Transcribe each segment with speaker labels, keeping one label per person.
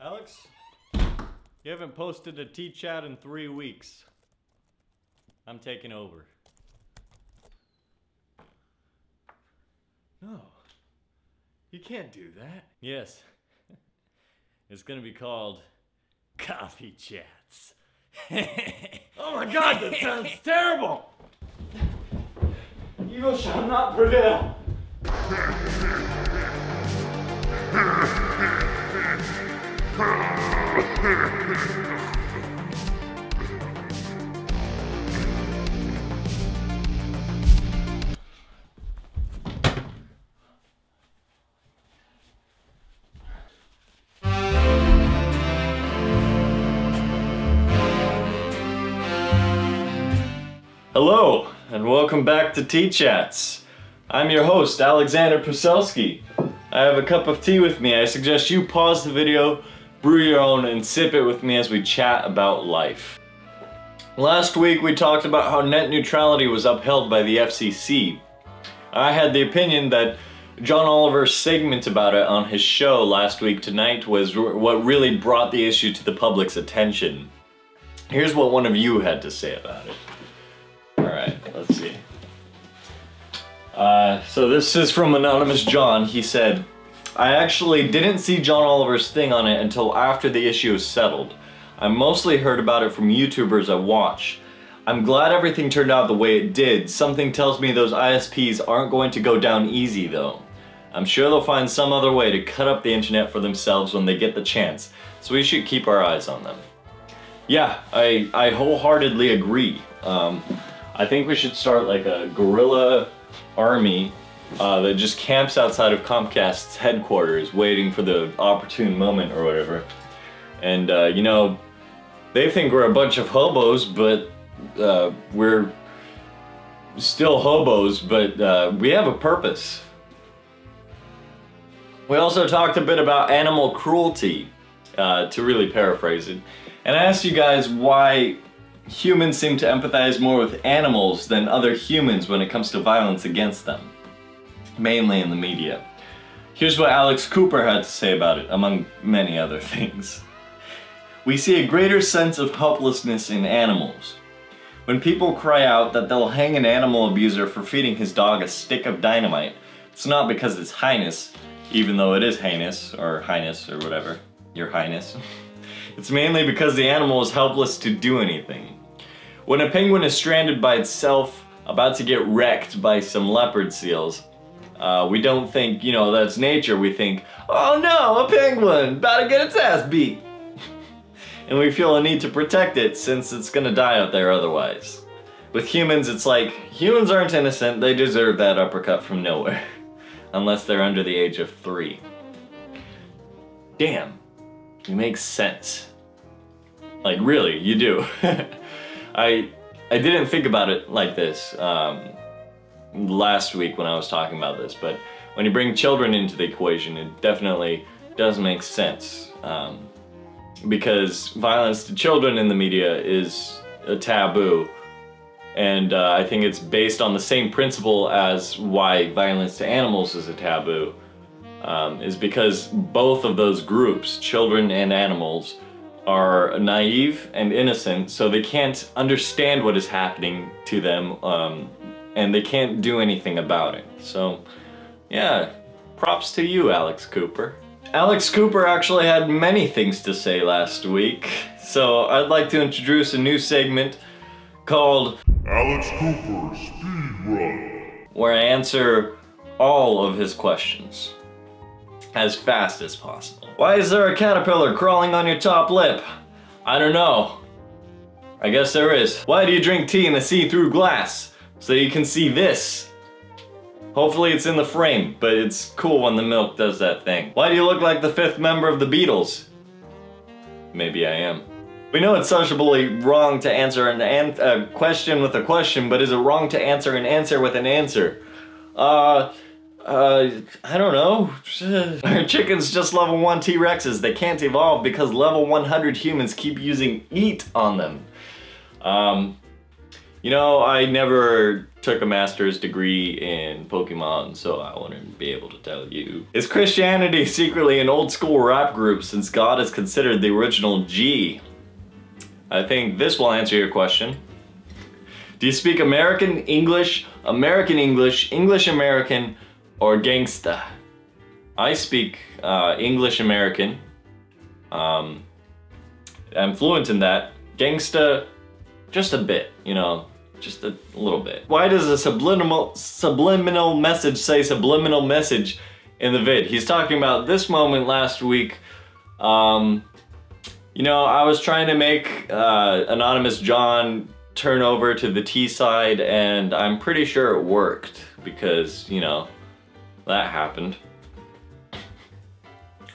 Speaker 1: Alex, you haven't posted a Tea Chat in three weeks. I'm taking over.
Speaker 2: No. You can't do that.
Speaker 1: Yes. It's gonna be called Coffee Chats.
Speaker 2: Oh my god, that sounds terrible! Evil shall not prevail.
Speaker 1: Hello, and welcome back to Tea Chats. I'm your host, Alexander Puselski. I have a cup of tea with me. I suggest you pause the video, brew your own, and sip it with me as we chat about life. Last week we talked about how net neutrality was upheld by the FCC. I had the opinion that John Oliver's segment about it on his show last week tonight was what really brought the issue to the public's attention. Here's what one of you had to say about it. Alright, let's see. Uh, so this is from Anonymous John. He said, I actually didn't see John Oliver's thing on it until after the issue was settled. I mostly heard about it from YouTubers I watch. I'm glad everything turned out the way it did. Something tells me those ISPs aren't going to go down easy though. I'm sure they'll find some other way to cut up the internet for themselves when they get the chance, so we should keep our eyes on them. Yeah, I, I wholeheartedly agree. Um, I think we should start like a guerrilla army uh, that just camps outside of Comcast's headquarters waiting for the opportune moment or whatever. And, uh, you know, they think we're a bunch of hobos, but uh, we're still hobos, but uh, we have a purpose. We also talked a bit about animal cruelty, uh, to really paraphrase it. And I asked you guys why humans seem to empathize more with animals than other humans when it comes to violence against them, mainly in the media. Here's what Alex Cooper had to say about it, among many other things. We see a greater sense of helplessness in animals. When people cry out that they'll hang an animal abuser for feeding his dog a stick of dynamite, it's not because it's highness, even though it is heinous, or highness, or whatever, your highness. It's mainly because the animal is helpless to do anything. When a penguin is stranded by itself, about to get wrecked by some leopard seals, uh, we don't think, you know, that's nature. We think, oh no, a penguin, about to get its ass beat. and we feel a need to protect it since it's gonna die out there otherwise. With humans, it's like, humans aren't innocent, they deserve that uppercut from nowhere. Unless they're under the age of three. Damn, you make sense. Like really, you do. I I didn't think about it like this um, last week when I was talking about this, but when you bring children into the equation, it definitely does make sense. Um, because violence to children in the media is a taboo. And uh, I think it's based on the same principle as why violence to animals is a taboo. Um, is because both of those groups, children and animals, are naive and innocent, so they can't understand what is happening to them, um, and they can't do anything about it. So, yeah, props to you, Alex Cooper. Alex Cooper actually had many things to say last week, so I'd like to introduce a new segment called
Speaker 3: Alex Cooper Speed Run.
Speaker 1: where I answer all of his questions as fast as possible. Why is there a caterpillar crawling on your top lip? I don't know. I guess there is. Why do you drink tea in a see-through glass? So you can see this. Hopefully it's in the frame, but it's cool when the milk does that thing. Why do you look like the fifth member of the Beatles? Maybe I am. We know it's sociably wrong to answer an an- a question with a question, but is it wrong to answer an answer with an answer? Uh, uh, I don't know. Our chickens just level 1 T-Rexes. They can't evolve because level 100 humans keep using eat on them. Um, You know, I never took a master's degree in Pokemon, so I wouldn't be able to tell you. Is Christianity secretly an old school rap group since God is considered the original G? I think this will answer your question. Do you speak American English, American English, English American, or gangsta? I speak uh, English American. Um, I'm fluent in that. Gangsta, just a bit, you know, just a little bit. Why does a subliminal subliminal message say subliminal message in the vid? He's talking about this moment last week. Um, you know, I was trying to make uh, Anonymous John turn over to the T side and I'm pretty sure it worked because, you know, that happened.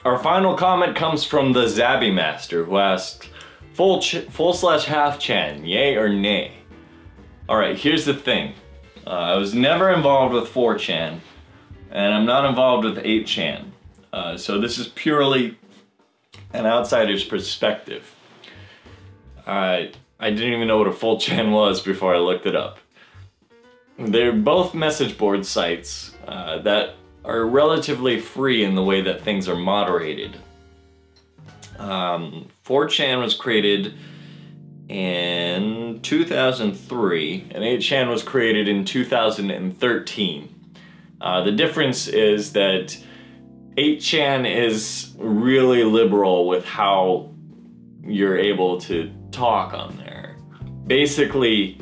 Speaker 1: Our final comment comes from the Zabby Master who asked, full, full slash half chan, yay or nay? Alright, here's the thing. Uh, I was never involved with 4chan and I'm not involved with 8chan. Uh, so this is purely an outsider's perspective. I, I didn't even know what a full chan was before I looked it up. They're both message board sites uh, that are relatively free in the way that things are moderated. Um, 4chan was created in 2003 and 8chan was created in 2013. Uh, the difference is that 8chan is really liberal with how you're able to talk on there. Basically,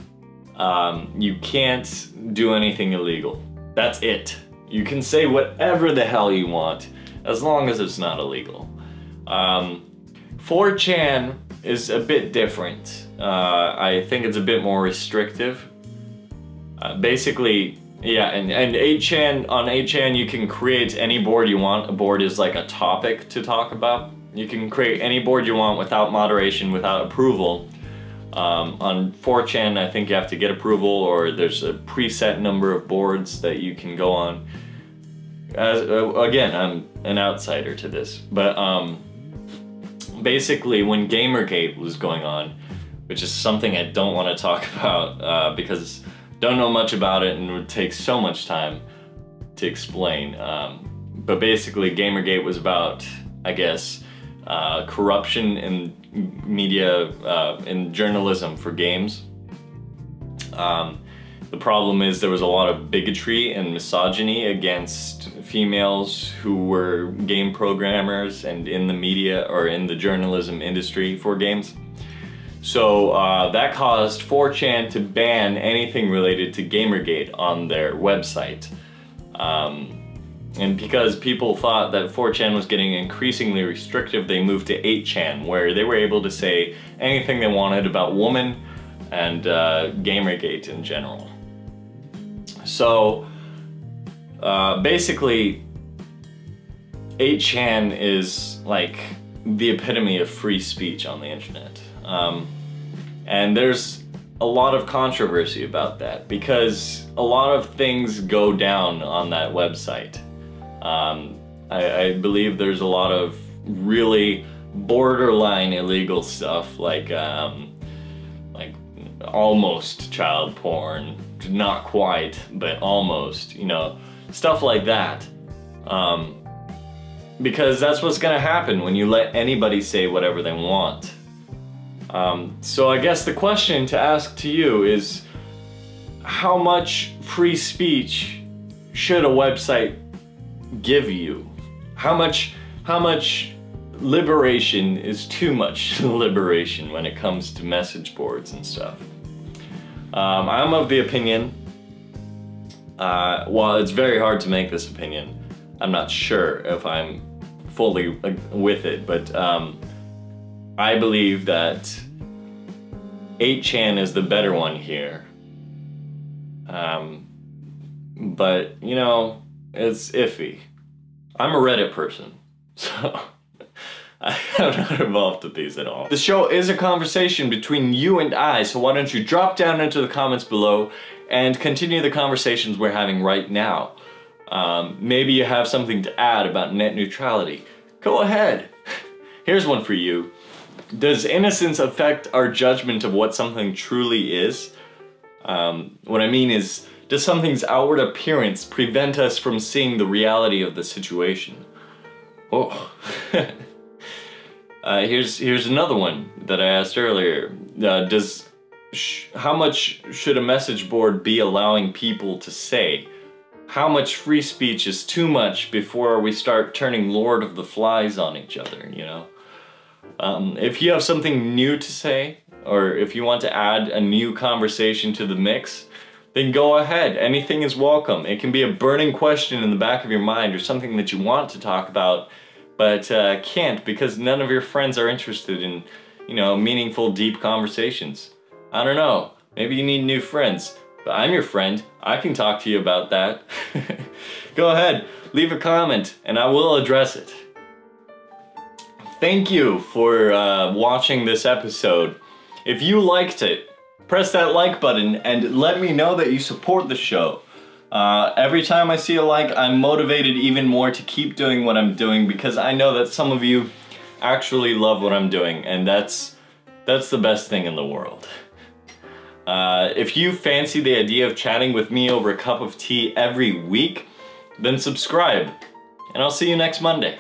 Speaker 1: um, you can't do anything illegal. That's it. You can say whatever the hell you want, as long as it's not illegal. Um, 4chan is a bit different. Uh, I think it's a bit more restrictive. Uh, basically, yeah, and, and 8chan, on 8chan you can create any board you want. A board is like a topic to talk about. You can create any board you want without moderation, without approval. Um, on 4chan, I think you have to get approval or there's a preset number of boards that you can go on. As, uh, again, I'm an outsider to this, but um, basically when Gamergate was going on, which is something I don't want to talk about uh, because don't know much about it and it would take so much time to explain. Um, but basically Gamergate was about, I guess, uh, corruption in media, uh, in journalism for games. Um, the problem is there was a lot of bigotry and misogyny against females who were game programmers and in the media or in the journalism industry for games. So uh, that caused 4chan to ban anything related to Gamergate on their website. Um, and because people thought that 4chan was getting increasingly restrictive, they moved to 8chan, where they were able to say anything they wanted about women and uh, Gamergate in general. So uh, basically, 8chan is like the epitome of free speech on the internet. Um, and there's a lot of controversy about that because a lot of things go down on that website. Um, I, I, believe there's a lot of really borderline illegal stuff like um, like almost child porn, not quite, but almost, you know, stuff like that. Um, because that's what's gonna happen when you let anybody say whatever they want. Um, so I guess the question to ask to you is how much free speech should a website give you? How much, how much liberation is too much liberation when it comes to message boards and stuff? Um, I'm of the opinion, uh, while it's very hard to make this opinion, I'm not sure if I'm fully with it, but um, I believe that 8chan is the better one here. Um, but, you know, it's iffy. I'm a Reddit person, so I'm not involved with these at all. The show is a conversation between you and I, so why don't you drop down into the comments below and continue the conversations we're having right now. Um, maybe you have something to add about net neutrality. Go ahead. Here's one for you. Does innocence affect our judgment of what something truly is? Um, what I mean is, does something's outward appearance prevent us from seeing the reality of the situation? Oh. uh, here's here's another one that I asked earlier. Uh, does how much should a message board be allowing people to say? How much free speech is too much before we start turning Lord of the Flies on each other? You know. Um, if you have something new to say, or if you want to add a new conversation to the mix, then go ahead. Anything is welcome. It can be a burning question in the back of your mind or something that you want to talk about, but uh, can't because none of your friends are interested in, you know, meaningful, deep conversations. I don't know. Maybe you need new friends, but I'm your friend. I can talk to you about that. go ahead, leave a comment, and I will address it. Thank you for uh, watching this episode. If you liked it, press that like button and let me know that you support the show. Uh, every time I see a like, I'm motivated even more to keep doing what I'm doing because I know that some of you actually love what I'm doing, and that's that's the best thing in the world. Uh, if you fancy the idea of chatting with me over a cup of tea every week, then subscribe, and I'll see you next Monday.